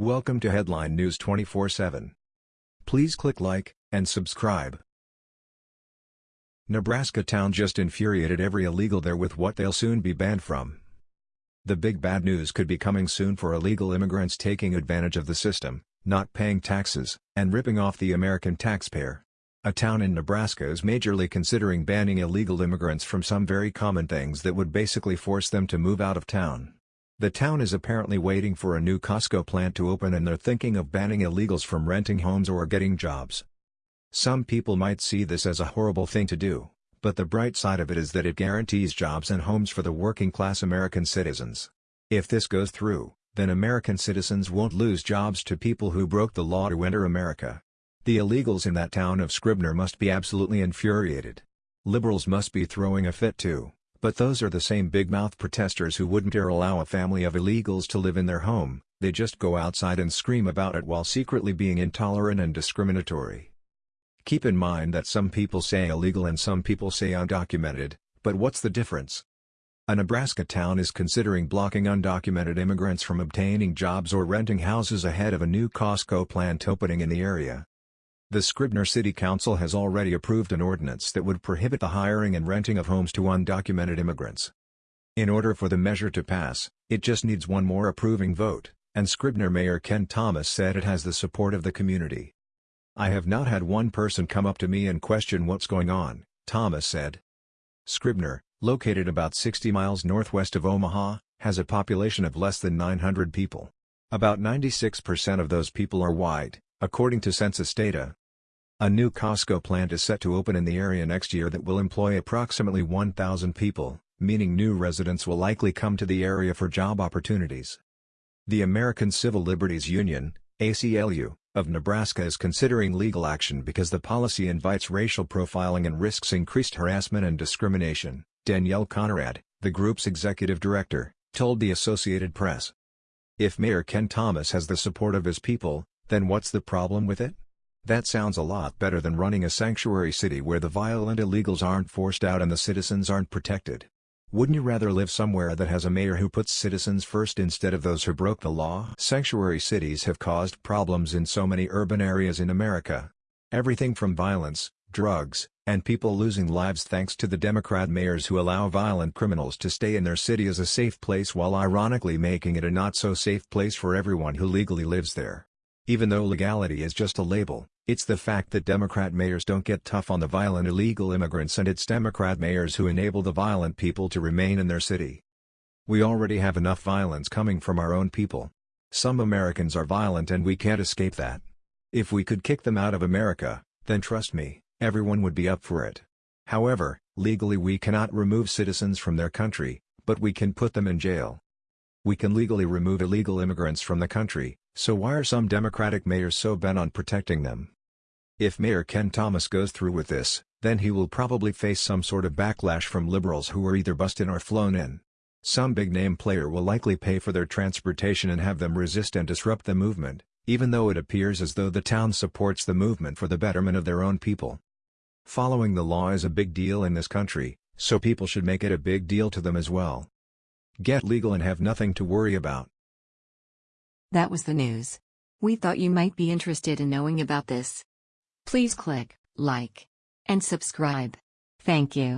Welcome to Headline News 24/7. Please click like and subscribe. Nebraska town just infuriated every illegal there with what they'll soon be banned from. The big bad news could be coming soon for illegal immigrants taking advantage of the system, not paying taxes, and ripping off the American taxpayer. A town in Nebraska is majorly considering banning illegal immigrants from some very common things that would basically force them to move out of town. The town is apparently waiting for a new Costco plant to open and they're thinking of banning illegals from renting homes or getting jobs. Some people might see this as a horrible thing to do, but the bright side of it is that it guarantees jobs and homes for the working-class American citizens. If this goes through, then American citizens won't lose jobs to people who broke the law to enter America. The illegals in that town of Scribner must be absolutely infuriated. Liberals must be throwing a fit too, but those are the same big-mouth protesters who wouldn't dare allow a family of illegals to live in their home, they just go outside and scream about it while secretly being intolerant and discriminatory. Keep in mind that some people say illegal and some people say undocumented, but what's the difference? A Nebraska town is considering blocking undocumented immigrants from obtaining jobs or renting houses ahead of a new Costco plant opening in the area. The Scribner City Council has already approved an ordinance that would prohibit the hiring and renting of homes to undocumented immigrants. In order for the measure to pass, it just needs one more approving vote, and Scribner Mayor Ken Thomas said it has the support of the community. I have not had one person come up to me and question what's going on, Thomas said. Scribner, located about 60 miles northwest of Omaha, has a population of less than 900 people. About 96% of those people are white, according to census data. A new Costco plant is set to open in the area next year that will employ approximately 1,000 people, meaning new residents will likely come to the area for job opportunities. The American Civil Liberties Union, ACLU, of Nebraska is considering legal action because the policy invites racial profiling and risks increased harassment and discrimination, Danielle Conrad, the group's executive director, told the Associated Press. If Mayor Ken Thomas has the support of his people, then what's the problem with it? That sounds a lot better than running a sanctuary city where the violent illegals aren't forced out and the citizens aren't protected. Wouldn't you rather live somewhere that has a mayor who puts citizens first instead of those who broke the law? Sanctuary cities have caused problems in so many urban areas in America. Everything from violence, drugs, and people losing lives thanks to the Democrat mayors who allow violent criminals to stay in their city as a safe place while ironically making it a not-so-safe place for everyone who legally lives there. Even though legality is just a label, it's the fact that Democrat mayors don't get tough on the violent illegal immigrants and it's Democrat mayors who enable the violent people to remain in their city. We already have enough violence coming from our own people. Some Americans are violent and we can't escape that. If we could kick them out of America, then trust me, everyone would be up for it. However, legally we cannot remove citizens from their country, but we can put them in jail. We can legally remove illegal immigrants from the country, so why are some Democratic mayors so bent on protecting them? If Mayor Ken Thomas goes through with this, then he will probably face some sort of backlash from liberals who are either busted or flown in. Some big-name player will likely pay for their transportation and have them resist and disrupt the movement, even though it appears as though the town supports the movement for the betterment of their own people. Following the law is a big deal in this country, so people should make it a big deal to them as well. Get legal and have nothing to worry about. That was the news. We thought you might be interested in knowing about this. Please click like and subscribe. Thank you.